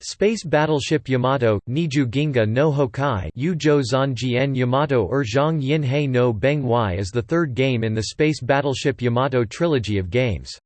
Space Battleship Yamato, Niju Ginga no Hokai Yuzhou Zanjian Yamato Yin Hei no Beng is the third game in the Space Battleship Yamato trilogy of games.